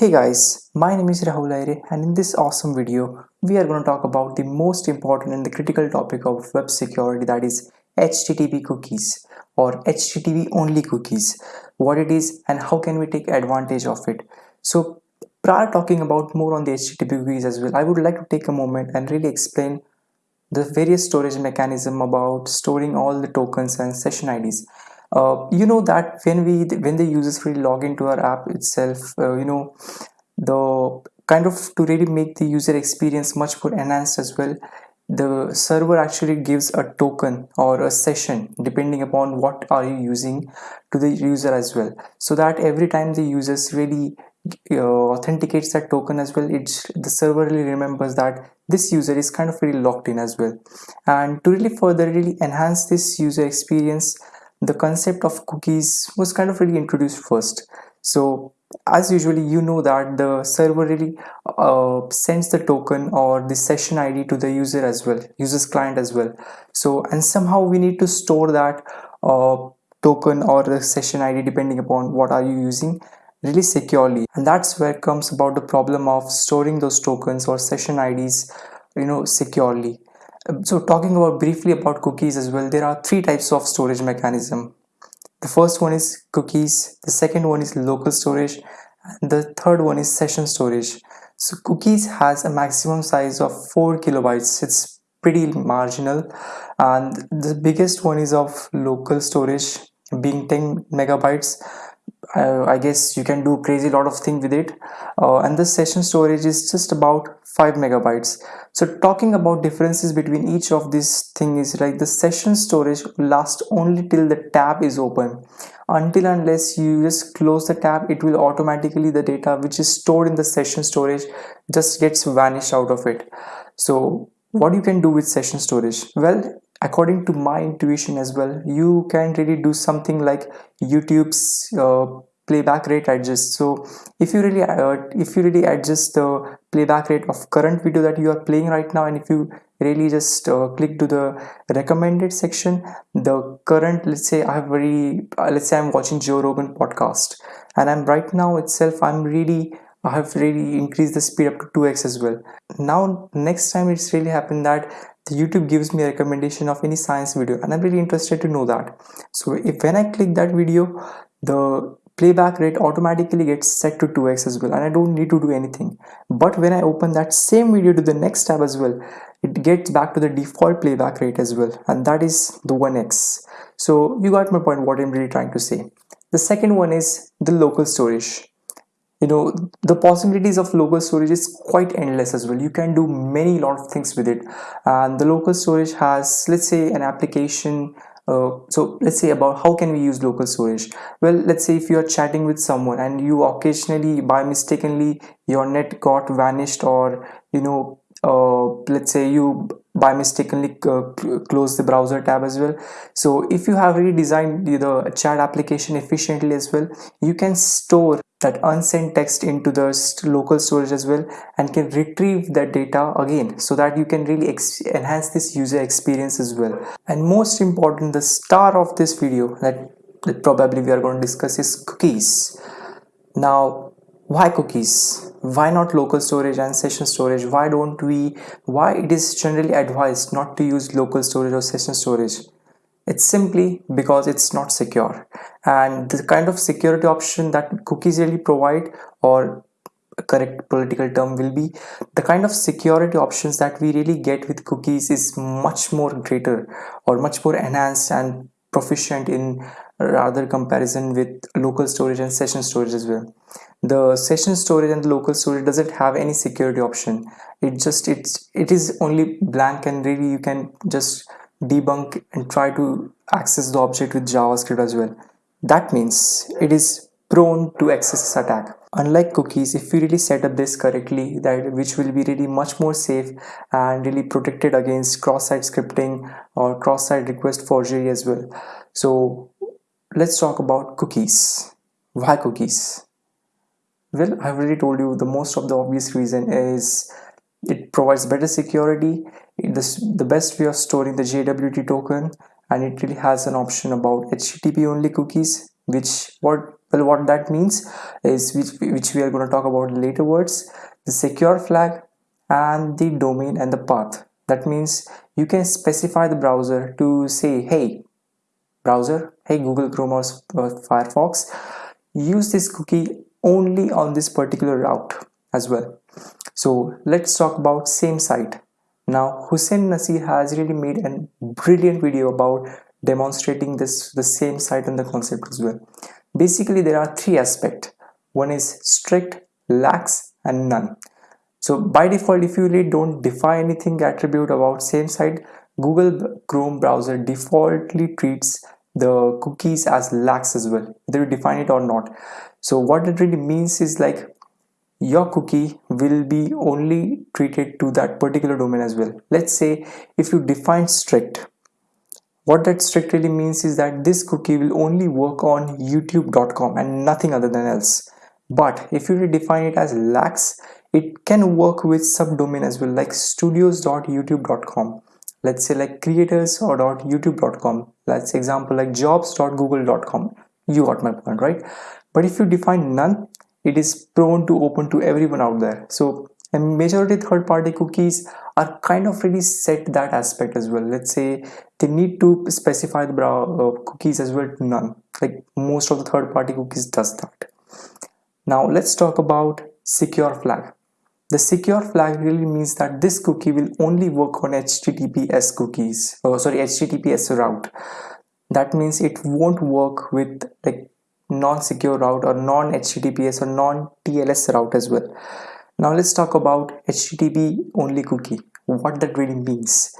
Hey guys, my name is Rahul Ahire and in this awesome video, we are going to talk about the most important and the critical topic of web security that is HTTP cookies or HTTP only cookies, what it is and how can we take advantage of it. So prior talking about more on the HTTP cookies as well, I would like to take a moment and really explain the various storage mechanism about storing all the tokens and session IDs uh, you know that when we when the users really log into our app itself uh, you know the kind of to really make the user experience much more enhanced as well the server actually gives a token or a session depending upon what are you using to the user as well. So that every time the users really uh, authenticates that token as well it's the server really remembers that this user is kind of really locked in as well. And to really further really enhance this user experience the concept of cookies was kind of really introduced first. So as usually you know that the server really uh, sends the token or the session id to the user as well user's client as well. So and somehow we need to store that uh, token or the session id depending upon what are you using really securely. And that's where comes about the problem of storing those tokens or session ids you know securely so talking about briefly about cookies as well there are three types of storage mechanism. The first one is cookies the second one is local storage and the third one is session storage. So cookies has a maximum size of 4 kilobytes. It's pretty marginal. And the biggest one is of local storage being 10 megabytes uh, I guess you can do crazy lot of thing with it. Uh, and the session storage is just about 5 megabytes. So talking about differences between each of these things is like the session storage lasts only till the tab is open. Until unless you just close the tab it will automatically the data which is stored in the session storage just gets vanished out of it. So what you can do with session storage? Well according to my intuition as well you can really do something like youtube's uh, playback rate adjust so if you really uh, if you really adjust the playback rate of current video that you are playing right now and if you really just uh, click to the recommended section the current let's say i have very uh, let's say i'm watching joe rogan podcast and i'm right now itself i'm really I have really increased the speed up to 2x as well. Now next time it's really happened that the YouTube gives me a recommendation of any science video and I'm really interested to know that. So if when I click that video, the playback rate automatically gets set to 2x as well and I don't need to do anything. But when I open that same video to the next tab as well, it gets back to the default playback rate as well and that is the 1x. So you got my point what I'm really trying to say. The second one is the local storage you know the possibilities of local storage is quite endless as well. You can do many lot of things with it. And the local storage has let's say an application uh, so let's say about how can we use local storage? Well let's say if you are chatting with someone and you occasionally by mistakenly your net got vanished or you know uh, let's say you by mistakenly uh, close the browser tab as well. So if you have redesigned the chat application efficiently as well you can store that unsent text into the local storage as well and can retrieve that data again so that you can really enhance this user experience as well. And most important the star of this video that, that probably we are going to discuss is cookies. Now why cookies? Why not local storage and session storage? Why don't we why it is generally advised not to use local storage or session storage it's simply because it's not secure. And the kind of security option that cookies really provide or correct political term will be the kind of security options that we really get with cookies is much more greater or much more enhanced and proficient in rather comparison with local storage and session storage as well. The session storage and the local storage doesn't have any security option. It just it's it is only blank and really you can just debunk and try to XSS the object with JavaScript as well. That means it is prone to access attack. Unlike cookies, if you really set up this correctly, that which will be really much more safe and really protected against cross-site scripting or cross-site request forgery as well. So let's talk about cookies. Why cookies? Well, I've already told you the most of the obvious reason is it provides better security this the best way of storing the JWT token and it really has an option about HTTP only cookies which what well what that means is which, which we are going to talk about later words the secure flag and the domain and the path. That means you can specify the browser to say hey browser hey google chrome or firefox use this cookie only on this particular route as well. So let's talk about same site now hussein nasser has really made a brilliant video about demonstrating this the same site and the concept as well. Basically there are three aspects. One is strict lax and none. So by default if you really don't define anything attribute about same site google chrome browser defaultly treats the cookies as lax as well whether you define it or not. So what it really means is like your cookie will be only treated to that particular domain as well. Let's say if you define strict what that strict really means is that this cookie will only work on youtube.com and nothing other than else. But if you redefine it as lax it can work with subdomain as well like studios.youtube.com let's say like creators or .youtube.com let's example like jobs.google.com you got my point right? But if you define none it is prone to open to everyone out there. So a majority third-party cookies are kind of really set that aspect as well. Let's say they need to specify the uh, cookies as well to none. Like most of the third-party cookies does that. Now let's talk about secure flag. The secure flag really means that this cookie will only work on https cookies oh sorry https route. That means it won't work with like non-secure route or non-https or non-tls route as well. Now let's talk about http only cookie. What that really means.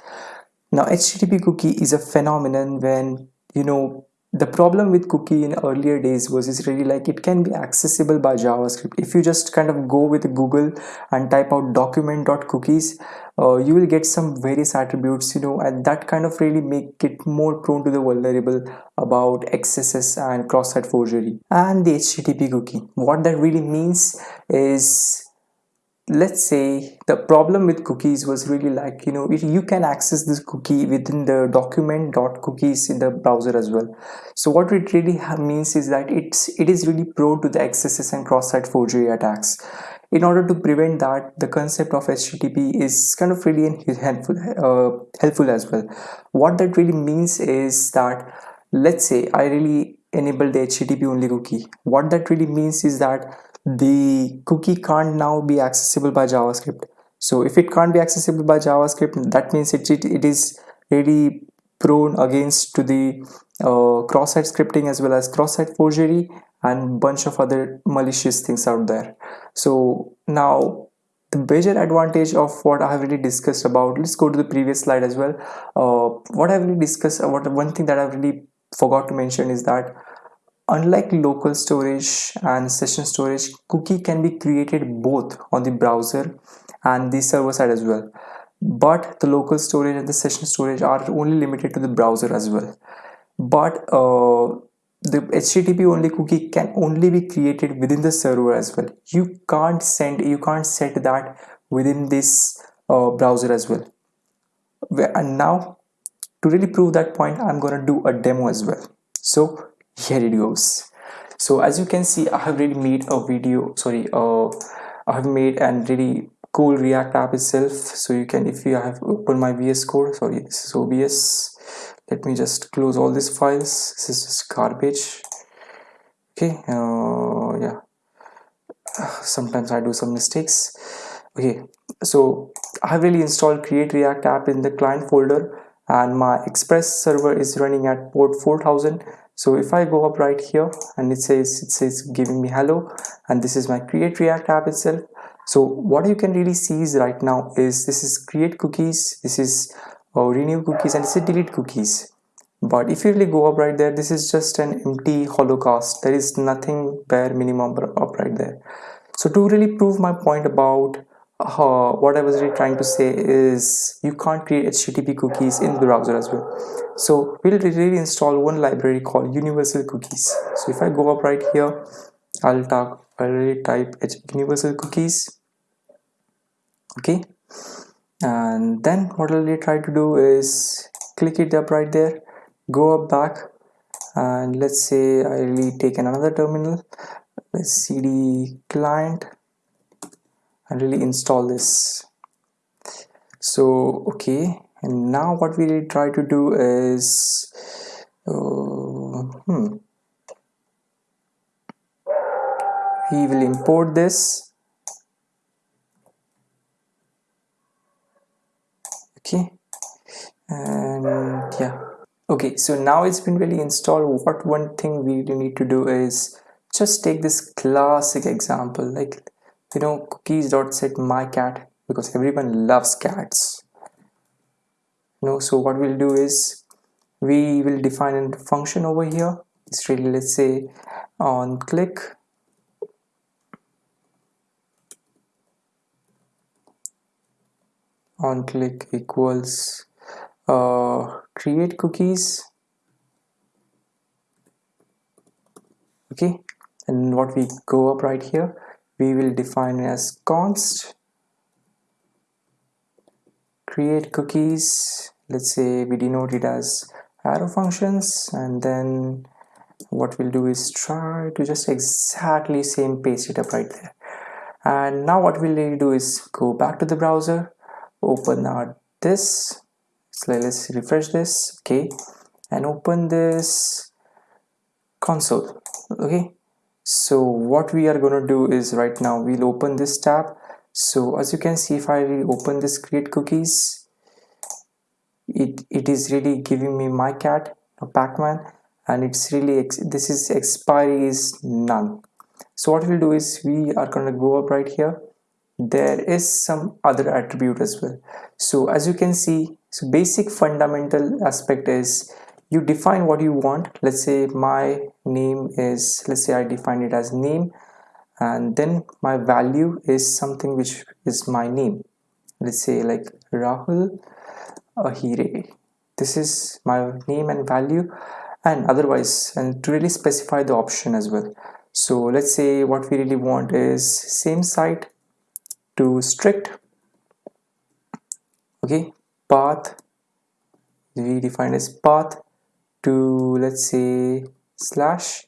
Now http cookie is a phenomenon when you know the problem with cookie in earlier days was is really like it can be accessible by javascript. If you just kind of go with google and type out document.cookies uh, you will get some various attributes you know and that kind of really make it more prone to the vulnerable about xss and cross-site forgery and the http cookie. What that really means is let's say the problem with cookies was really like you know you can access this cookie within the document dot cookies in the browser as well. So what it really means is that it's it is really prone to the xss and cross-site forgery attacks. In order to prevent that the concept of http is kind of really helpful uh, helpful as well. What that really means is that let's say i really enable the http only cookie. What that really means is that the cookie can't now be accessible by javascript. So if it can't be accessible by javascript that means it, it, it is really prone against to the uh, cross-site scripting as well as cross-site forgery and bunch of other malicious things out there. So now the major advantage of what I have really discussed about let's go to the previous slide as well. Uh, what I've really discussed what one thing that I've really forgot to mention is that Unlike local storage and session storage, cookie can be created both on the browser and the server side as well. But the local storage and the session storage are only limited to the browser as well. But uh, the HTTP only cookie can only be created within the server as well. You can't send, you can't set that within this uh, browser as well. And now to really prove that point, I'm gonna do a demo as well. So here it goes. So as you can see i have really made a video sorry uh i have made a really cool react app itself. So you can if you have open my vs code sorry this is obs let me just close all these files. This is just garbage. Okay uh yeah. Sometimes i do some mistakes. Okay so i have really installed create react app in the client folder and my express server is running at port 4000 so if i go up right here and it says it says giving me hello and this is my create react app itself. So what you can really see is right now is this is create cookies this is uh, renew cookies and this is delete cookies. But if you really go up right there this is just an empty holocaust there is nothing bare minimum up right there. So to really prove my point about uh, what I was really trying to say is you can't create HTTP cookies in the browser as well. So we'll really install one library called universal cookies. So if I go up right here, I'll talk, I'll really type universal cookies. Okay. And then what I'll really try to do is click it up right there, go up back and let's say I really take another terminal let's cd client and really install this. So okay and now what we try to do is uh, hmm. We will import this. Okay and yeah. Okay so now it's been really installed. What one thing we need to do is just take this classic example like you know cookies dot set my cat because everyone loves cats. You know so what we'll do is we will define a function over here. It's really let's say on click. On click equals uh, create cookies. Okay and what we go up right here we will define as const. Create cookies. Let's say we denote it as arrow functions and then what we'll do is try to just exactly same paste it up right there. And now what we'll do is go back to the browser open out this. So let's refresh this okay and open this console okay so what we are going to do is right now we'll open this tab. So as you can see if I open this create cookies it it is really giving me my cat Pac-Man and it's really this is expiry is none. So what we'll do is we are going to go up right here. There is some other attribute as well. So as you can see so basic fundamental aspect is you define what you want. Let's say my name is let's say I define it as name and then my value is something which is my name. Let's say like Rahul Ahire. This is my name and value and otherwise and to really specify the option as well. So let's say what we really want is same site to strict okay? Path we define as path to let's say slash.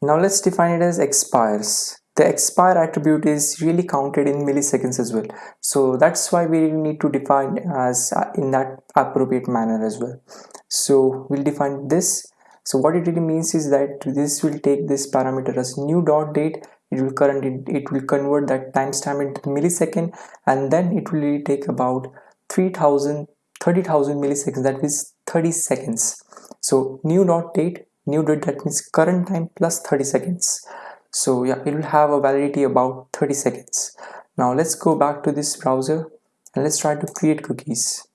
Now let's define it as expires. The expire attribute is really counted in milliseconds as well. So that's why we need to define as uh, in that appropriate manner as well. So we'll define this. So what it really means is that this will take this parameter as new dot date. It will current it, it will convert that timestamp into millisecond and then it will really take about 3000 30,000 milliseconds that is 30 seconds so new dot date new date that means current time plus 30 seconds. So yeah it will have a validity about 30 seconds. Now let's go back to this browser and let's try to create cookies.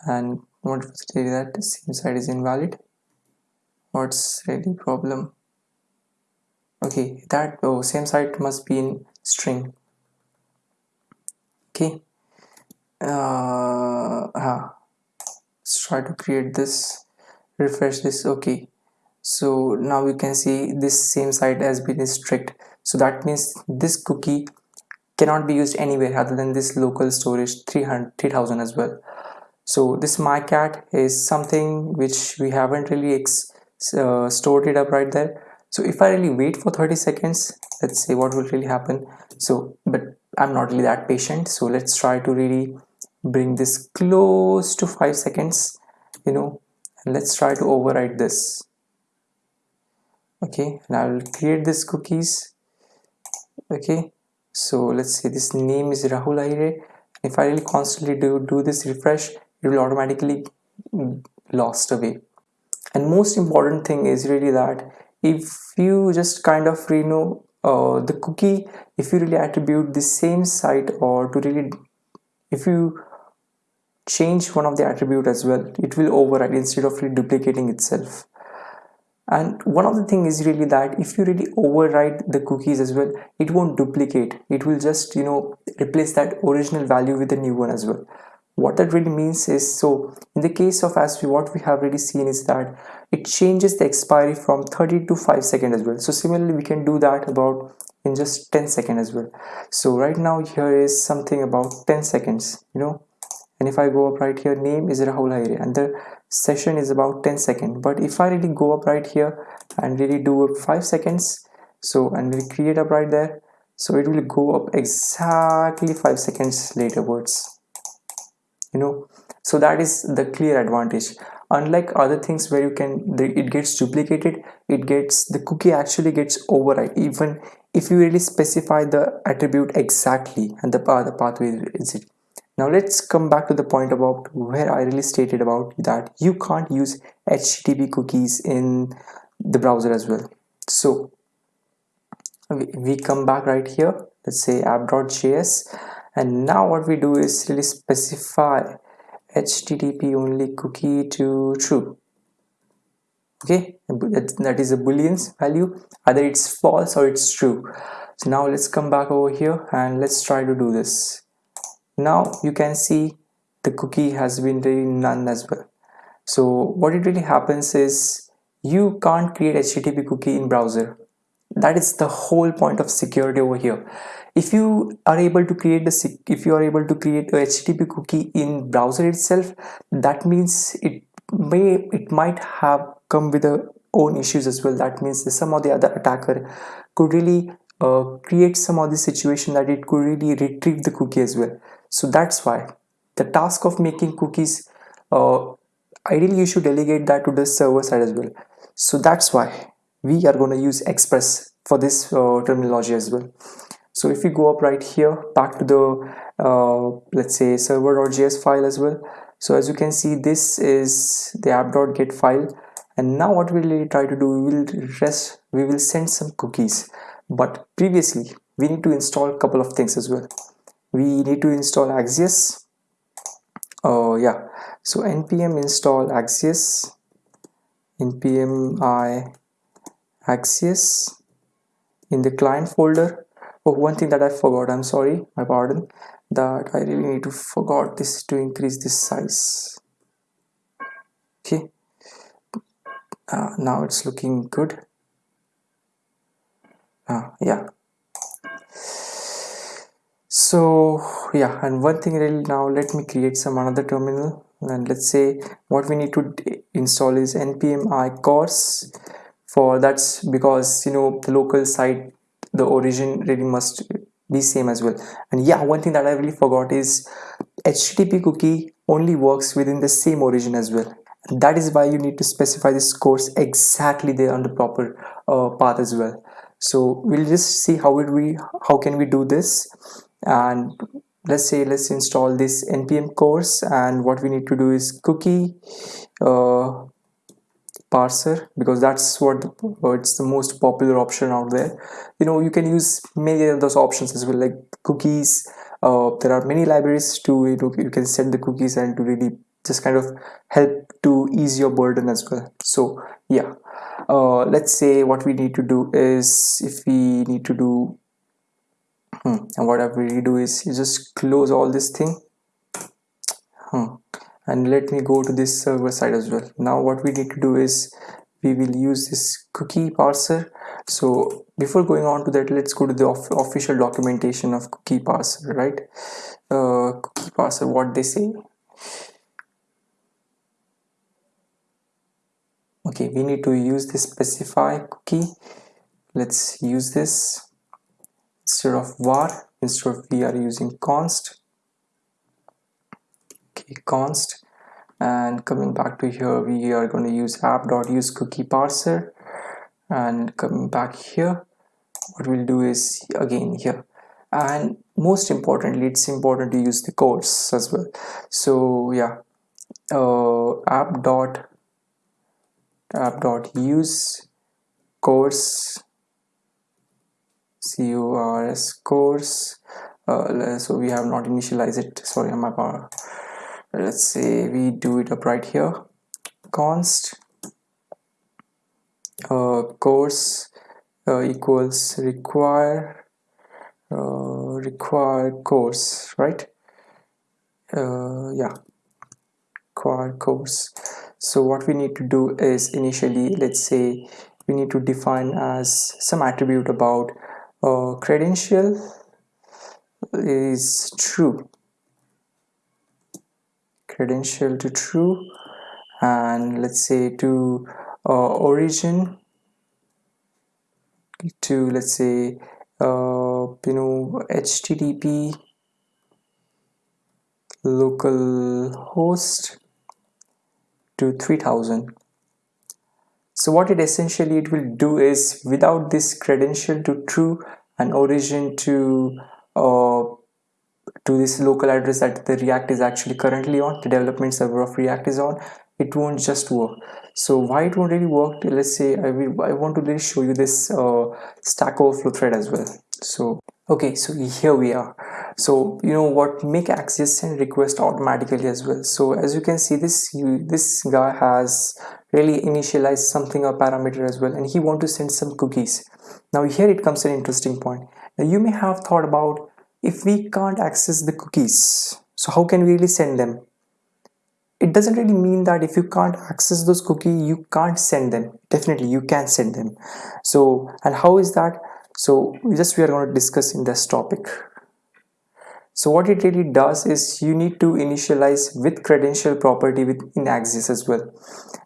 And what was that the same site is invalid? What's really problem? Okay that oh, same site must be in string. Okay. Uh, uh, let's try to create this refresh this okay. So now you can see this same site has been strict so that means this cookie cannot be used anywhere other than this local storage 300 3000 as well. So this my cat is something which we haven't really uh, stored it up right there. So if I really wait for 30 seconds let's say what will really happen. So but I'm not really that patient. So let's try to really bring this close to 5 seconds you know let's try to override this. Okay and I will create this cookies. Okay so let's say this name is Rahul Ahire if I really constantly do, do this refresh it will automatically lost away. And most important thing is really that if you just kind of you know uh, the cookie if you really attribute the same site or to really if you change one of the attribute as well. It will override instead of duplicating itself. And one of the thing is really that if you really override the cookies as well it won't duplicate. It will just you know replace that original value with a new one as well. What that really means is so in the case of as we what we have really seen is that it changes the expiry from 30 to 5 seconds as well. So similarly we can do that about in just 10 seconds as well. So right now here is something about 10 seconds you know and if I go up right here name is Rahul Ahire and the session is about 10 seconds. But if I really go up right here and really do up five seconds so and we create up right there so it will go up exactly five seconds later words. You know? So that is the clear advantage. Unlike other things where you can it gets duplicated it gets the cookie actually gets override. Even if you really specify the attribute exactly and the, uh, the pathway is it now let's come back to the point about where I really stated about that you can't use HTTP cookies in the browser as well. So we come back right here. Let's say app.js and now what we do is really specify http only cookie to true. Okay? That is a boolean value. Either it's false or it's true. So now let's come back over here and let's try to do this now you can see the cookie has been really none as well. So what it really happens is you can't create http cookie in browser. That is the whole point of security over here. If you are able to create the if you are able to create a http cookie in browser itself that means it may it might have come with a own issues as well. That means some of the other attacker could really uh, create some of the situation that it could really retrieve the cookie as well so that's why. The task of making cookies uh, ideally you should delegate that to the server side as well. So that's why we are going to use express for this uh, terminology as well. So if we go up right here back to the uh, let's say server.js file as well. So as you can see this is the app.get file. And now what we'll try to do we will rest we will send some cookies. But previously we need to install a couple of things as well we need to install axios. Oh yeah. So npm install axios. Npm i axios in the client folder. Oh one thing that i forgot i'm sorry my pardon that i really need to forgot this to increase this size. Okay. Uh, now it's looking good. Uh, yeah so yeah and one thing really now let me create some another terminal. And let's say what we need to install is npm i cors for that's because you know the local site the origin really must be same as well. And yeah one thing that i really forgot is http cookie only works within the same origin as well. That is why you need to specify this cors exactly there on the proper uh, path as well. So we'll just see how we how can we do this and let's say let's install this npm cors. And what we need to do is cookie uh, parser because that's what it's the most popular option out there. You know you can use many of those options as well like cookies. Uh, there are many libraries to you know you can set the cookies and to really just kind of help to ease your burden as well. So yeah. Uh, let's say what we need to do is if we need to do hmm, and what I really do is you just close all this thing. Hmm, and let me go to this server side as well. Now what we need to do is we will use this cookie parser. So before going on to that let's go to the official documentation of cookie parser right? Uh, cookie parser what they say? Okay we need to use this specify cookie. Let's use this instead of var instead of we are using const? Okay const. And coming back to here we are going to use app.use cookie parser. And coming back here what we'll do is again here. And most importantly it's important to use the cors as well. So yeah uh, app dot app dot use cors curs cors. Uh, so we have not initialized it. Sorry on my power let's say we do it up right here. Const uh, cors uh, equals require uh, require cors right? Uh, yeah. Require cors. So what we need to do is initially let's say we need to define as some attribute about uh, credential is true. Credential to true and let's say to uh, origin to let's say uh, you know http local host to 3000 so what it essentially it will do is without this credential to true and origin to uh, to this local address that the react is actually currently on the development server of react is on it won't just work. So why it won't really work let's say i will i want to really show you this uh, stack overflow thread as well. So okay so here we are so you know what make Axios send request automatically as well. So as you can see this you, this guy has really initialized something or parameter as well and he want to send some cookies. Now here it comes an interesting point. Now you may have thought about if we can't access the cookies so how can we really send them? It doesn't really mean that if you can't access those cookies you can't send them. Definitely you can send them. So and how is that? So just we are going to discuss in this topic so what it really does is you need to initialize with credential property within Axios as well.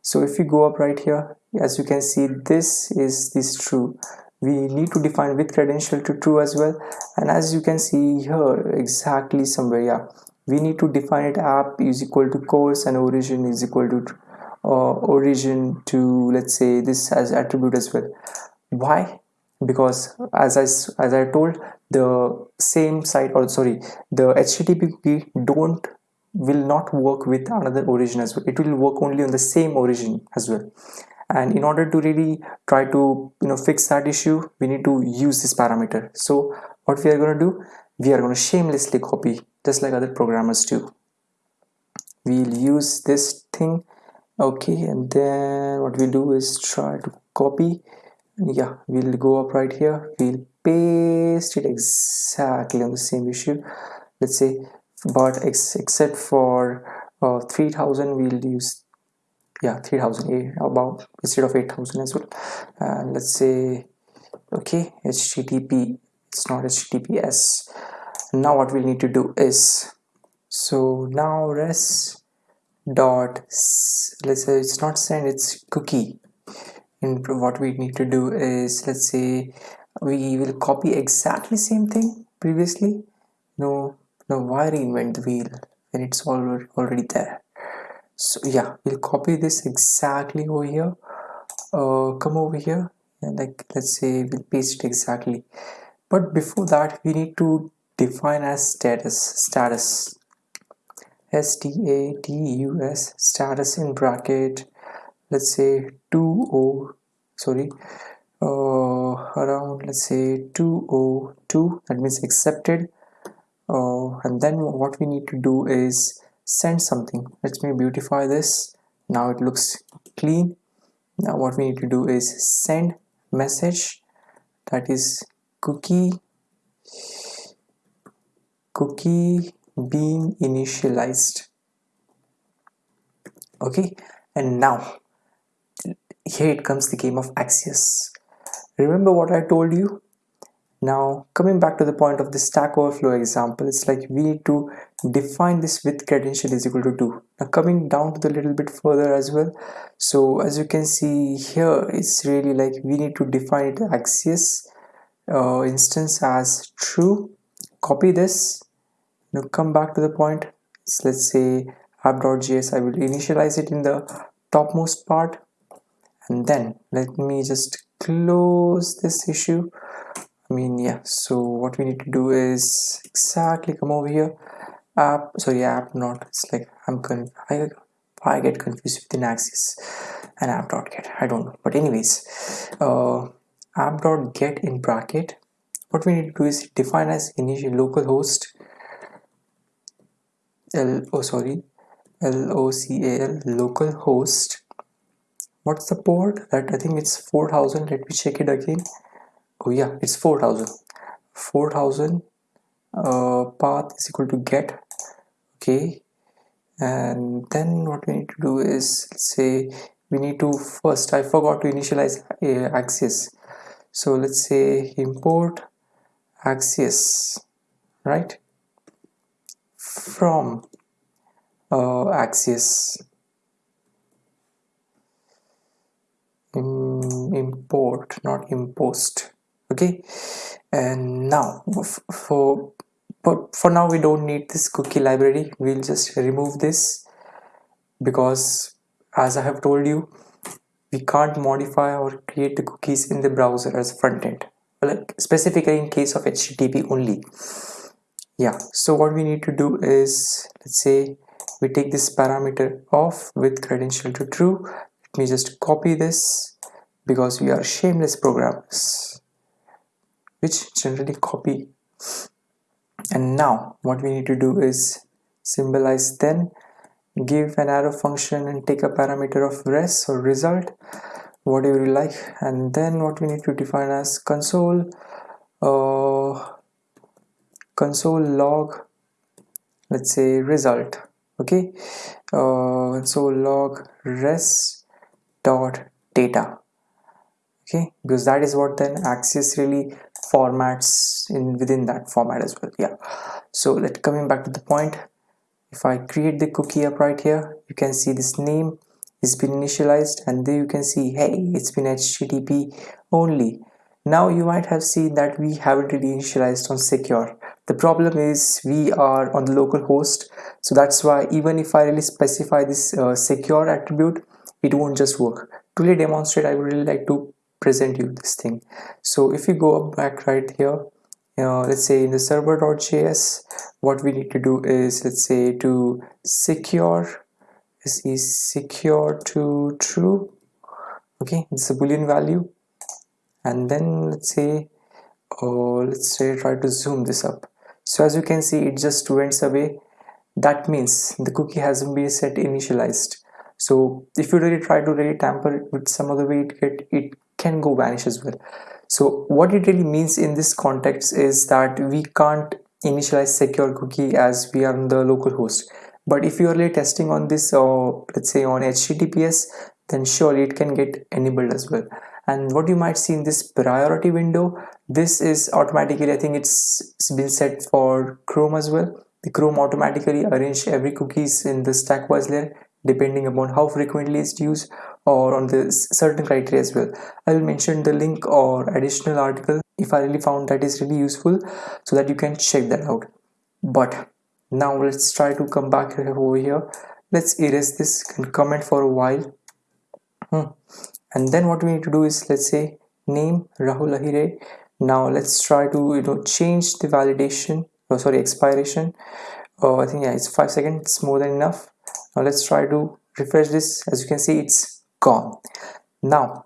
So if you go up right here as you can see this is this true. We need to define with credential to true as well. And as you can see here exactly somewhere yeah. We need to define it app is equal to cors and origin is equal to uh, origin to let's say this as attribute as well. Why? Because as I as I told the same site or sorry the HTTP cookie don't will not work with another origin as well. It will work only on the same origin as well. And in order to really try to you know fix that issue we need to use this parameter. So what we are going to do? We are going to shamelessly copy just like other programmers do. We'll use this thing okay and then what we'll do is try to copy. Yeah we'll go up right here. We'll paste it exactly on the same issue. Let's say but ex except for uh, 3000 we'll use yeah 3000 about instead of 8000 as well. And let's say okay http it's not https now what we need to do is so now res dot let's say it's not send it's cookie. And what we need to do is let's say we will copy exactly same thing previously. No no why reinvent the wheel when it's already already there. So yeah we'll copy this exactly over here. Uh, come over here. And like let's say we'll paste it exactly. But before that we need to define as status status. S-t-a-t-u-s status in bracket let's say 2o sorry uh, around let's say 202 that means accepted. Uh, and then what we need to do is send something. Let me beautify this. Now it looks clean. Now what we need to do is send message. That is cookie cookie being initialized. Okay and now here it comes the game of Axios. Remember what I told you? Now coming back to the point of the Stack Overflow example, it's like we need to define this with credential is equal to 2. Now coming down to the little bit further as well. So as you can see here, it's really like we need to define it Axios uh, instance as true. Copy this. Now come back to the point. So let's say app.js. I will initialize it in the topmost part and then let me just close this issue. I mean yeah so what we need to do is exactly come over here. App sorry app not it's like I'm con I, I get confused with the Axios and app dot get I don't know. But anyways uh, get in bracket what we need to do is define as initial localhost l oh sorry local localhost what's the port that I think it's 4000 let me check it again. Oh yeah it's 4000 4000 uh, path is equal to get. Okay. And then what we need to do is let's say we need to first I forgot to initialize uh, Axios so let's say import Axios right? From uh, Axios import not impost. Okay? And now for but for now we don't need this cookie library. We'll just remove this because as I have told you we can't modify or create the cookies in the browser as front end. Like specifically in case of HTTP only. Yeah. So what we need to do is let's say we take this parameter off with credential to true let me just copy this because we are shameless programmers which generally copy. And now what we need to do is symbolize then give an arrow function and take a parameter of res or result whatever you like. And then what we need to define as console uh, console log let's say result okay? Uh, console log res dot data. Okay because that is what then Axios really formats in within that format as well yeah. So let coming back to the point if I create the cookie up right here you can see this name is been initialized and there you can see hey it's been HTTP only. Now you might have seen that we haven't really initialized on secure. The problem is we are on the local host so that's why even if I really specify this uh, secure attribute it won't just work. To really demonstrate I would really like to present you this thing. So if you go up back right here uh, let's say in the server.js what we need to do is let's say to secure this is secure to true okay it's a boolean value. And then let's say oh let's say try to zoom this up. So as you can see it just went away. That means the cookie hasn't been set initialized so if you really try to really tamper it with some other way it get it can go vanish as well. So what it really means in this context is that we can't initialize secure cookie as we are on the local host. But if you are really testing on this uh, let's say on https then surely it can get enabled as well. And what you might see in this priority window this is automatically i think it's, it's been set for chrome as well. The chrome automatically arrange every cookies in the stack wise layer depending upon how frequently it's used or on the certain criteria as well. I will mention the link or additional article if i really found that is really useful so that you can check that out. But now let's try to come back over here. Let's erase this comment for a while. Hmm. and then what we need to do is let's say name rahul ahire. Now let's try to you know change the validation oh sorry expiration. Oh i think yeah it's five seconds more than enough now let's try to refresh this. As you can see it's gone. Now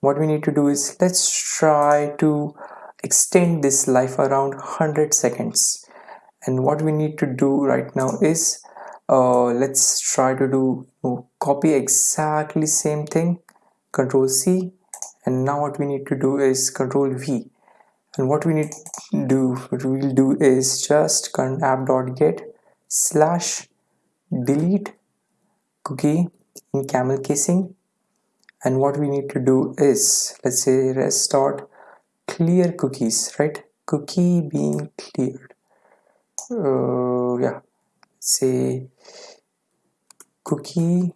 what we need to do is let's try to extend this life around 100 seconds. And what we need to do right now is uh, let's try to do copy exactly same thing control C. And now what we need to do is control V. And what we need to do what we'll do is just app.get slash delete cookie in camel casing. And what we need to do is let's say res dot clear cookies right? Cookie being cleared. Uh, yeah. Say cookie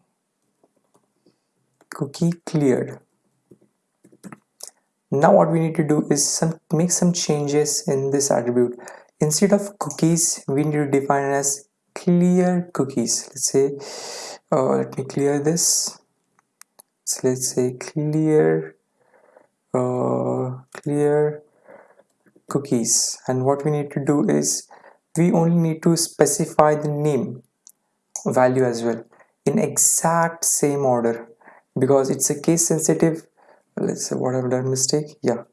cookie cleared. Now what we need to do is some make some changes in this attribute. Instead of cookies we need to define as clear cookies. Let's say uh, let me clear this. So let's say clear. Uh, clear cookies. And what we need to do is we only need to specify the name value as well in exact same order because it's a case sensitive. Let's say what I've done mistake. Yeah.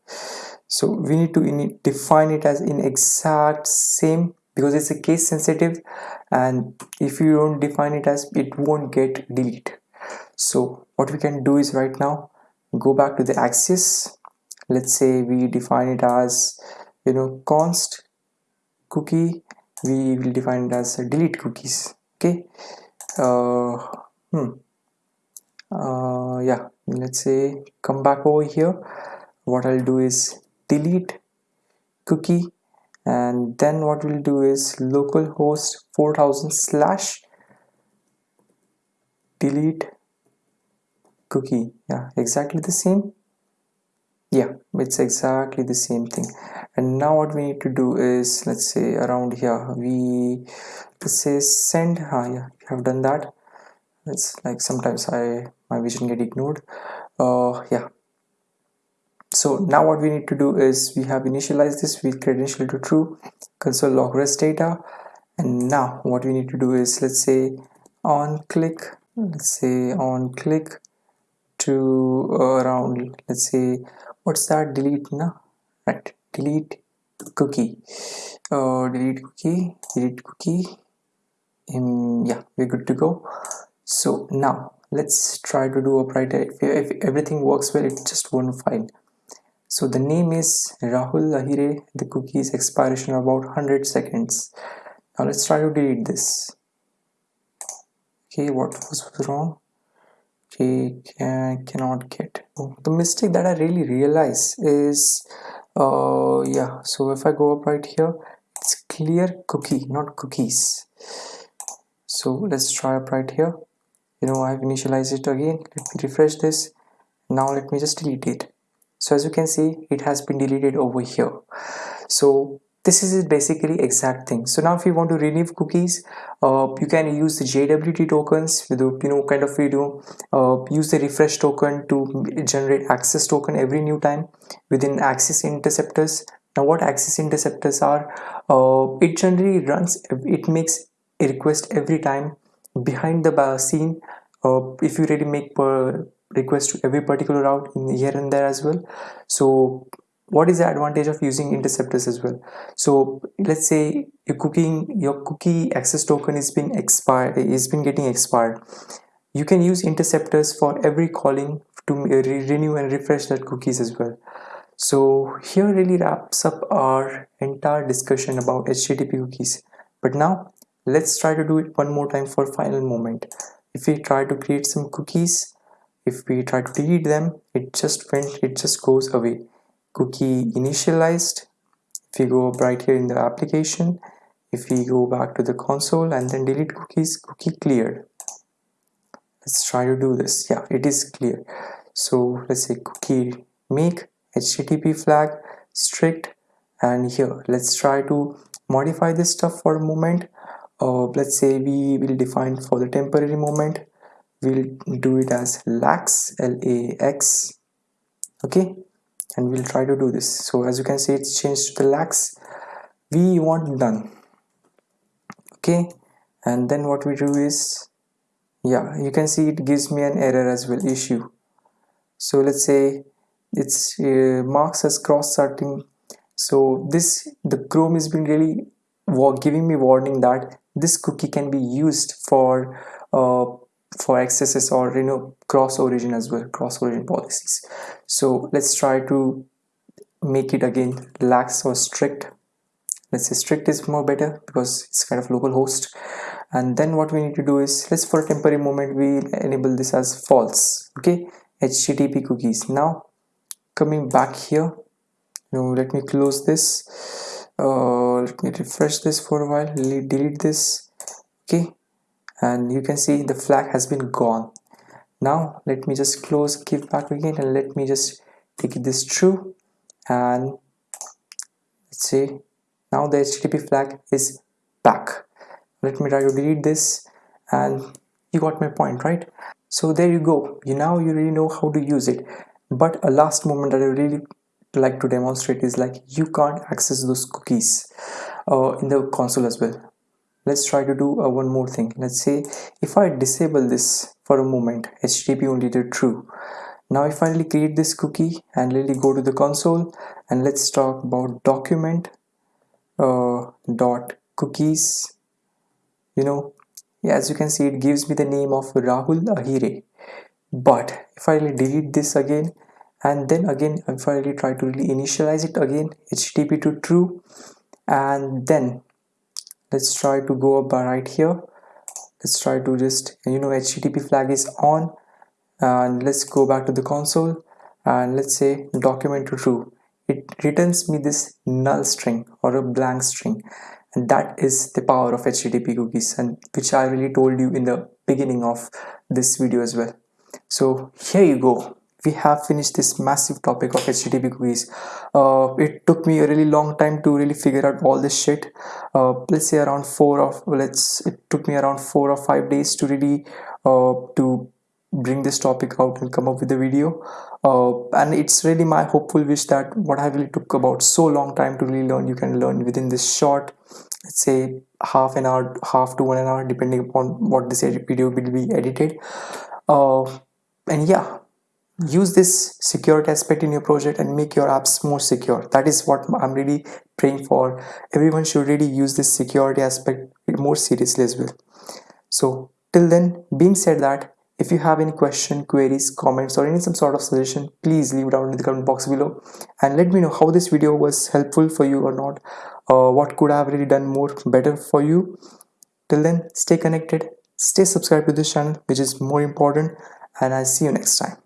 So we need to define it as in exact same because it's a case sensitive and if you don't define it as it won't get delete. So what we can do is right now go back to the Axios let's say we define it as you know const cookie. We will define it as delete cookies. Okay? Uh, hmm. uh, yeah. Let's say come back over here. What I'll do is delete cookie and then what we'll do is localhost 4000 slash delete cookie. Yeah exactly the same? Yeah it's exactly the same thing. And now what we need to do is let's say around here we let's say send ah, yeah we have done that. It's like sometimes i my vision get ignored. Uh yeah so now what we need to do is we have initialized this with credential to true console log rest data. And now what we need to do is let's say on click let's say on click to around let's say what's that delete now right delete cookie. Uh, delete cookie delete cookie. Yeah we're good to go. So now let's try to do a brighter if, if everything works well it's just one file so the name is Rahul Ahire. The cookie's expiration about 100 seconds. Now let's try to delete this. Okay what was wrong? Okay can, cannot get. The mistake that I really realize is uh yeah so if I go up right here it's clear cookie not cookies. So let's try up right here. You know I've initialized it again. Let me refresh this. Now let me just delete it so as you can see it has been deleted over here. So this is basically exact thing. So now if you want to remove cookies uh, you can use the JWT tokens with you know kind of know uh, use the refresh token to generate access token every new time within Axios interceptors. Now what Axios interceptors are uh, it generally runs it makes a request every time behind the scene. Uh, if you really make per request to every particular route in here and there as well. So what is the advantage of using interceptors as well? So let's say your cooking your cookie access token is been expired is been getting expired. You can use interceptors for every calling to uh, re renew and refresh that cookies as well. So here really wraps up our entire discussion about http cookies. But now let's try to do it one more time for final moment. If we try to create some cookies if we try to delete them it just went it just goes away. Cookie initialized. If we go up right here in the application if we go back to the console and then delete cookies cookie cleared let's try to do this. Yeah it is clear. So let's say cookie make http flag strict. And here let's try to modify this stuff for a moment. Uh, let's say we will define for the temporary moment we'll do it as lax l-a-x okay? And we'll try to do this. So as you can see it's changed to the lax. We want done okay? And then what we do is yeah you can see it gives me an error as well issue. So let's say it's uh, marks as cross-sorting. So this the chrome has been really giving me warning that this cookie can be used for uh, for accesses or you know cross origin as well cross origin policies. So let's try to make it again lax or strict. Let's say strict is more better because it's kind of local host. And then what we need to do is let's for a temporary moment we enable this as false okay? Http cookies. Now coming back here you know let me close this. Uh, let me refresh this for a while. Delete this okay and you can see the flag has been gone. Now let me just close give back again and let me just take this true and let's see. Now the http flag is back. Let me try to delete this. And you got my point right? So there you go. You now you really know how to use it. But a last moment that i really like to demonstrate is like you can't access those cookies uh, in the console as well let's try to do uh, one more thing. Let's say if I disable this for a moment HTTP only to true. Now I finally create this cookie and really go to the console and let's talk about document uh, dot cookies. You know as you can see it gives me the name of Rahul Ahire. But if I delete this again and then again if I try to really initialize it again http to true and then let's try to go up uh, right here. Let's try to just you know http flag is on and let's go back to the console and let's say document to true. It returns me this null string or a blank string and that is the power of http cookies and which i really told you in the beginning of this video as well. So here you go we have finished this massive topic of http cookies uh, it took me a really long time to really figure out all this shit. Uh, let's say around four of let's it took me around four or five days to really uh, to bring this topic out and come up with a video. Uh, and it's really my hopeful wish that what I really took about so long time to really learn you can learn within this short let's say half an hour half to one hour depending upon what this video will be edited. Uh, and yeah use this security aspect in your project and make your apps more secure. That is what i'm really praying for. Everyone should really use this security aspect more seriously as well. So till then being said that if you have any question queries comments or any some sort of suggestion please leave down in the comment box below. And let me know how this video was helpful for you or not. Uh, what could i have really done more better for you? Till then stay connected. Stay subscribed to this channel which is more important. And i'll see you next time